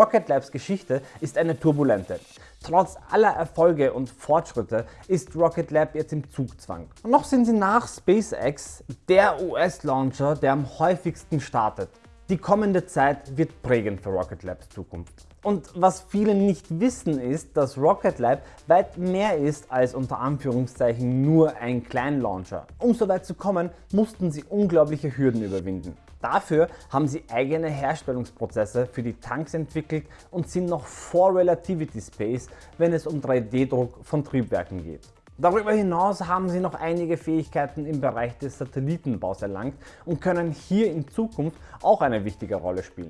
Rocket Labs Geschichte ist eine turbulente. Trotz aller Erfolge und Fortschritte ist Rocket Lab jetzt im Zugzwang. noch sind sie nach SpaceX der US-Launcher, der am häufigsten startet. Die kommende Zeit wird prägend für Rocket Labs Zukunft. Und was viele nicht wissen ist, dass Rocket Lab weit mehr ist als unter Anführungszeichen nur ein Kleinlauncher. Um so weit zu kommen, mussten sie unglaubliche Hürden überwinden. Dafür haben sie eigene Herstellungsprozesse für die Tanks entwickelt und sind noch vor Relativity Space, wenn es um 3D-Druck von Triebwerken geht. Darüber hinaus haben sie noch einige Fähigkeiten im Bereich des Satellitenbaus erlangt und können hier in Zukunft auch eine wichtige Rolle spielen.